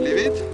Believe it?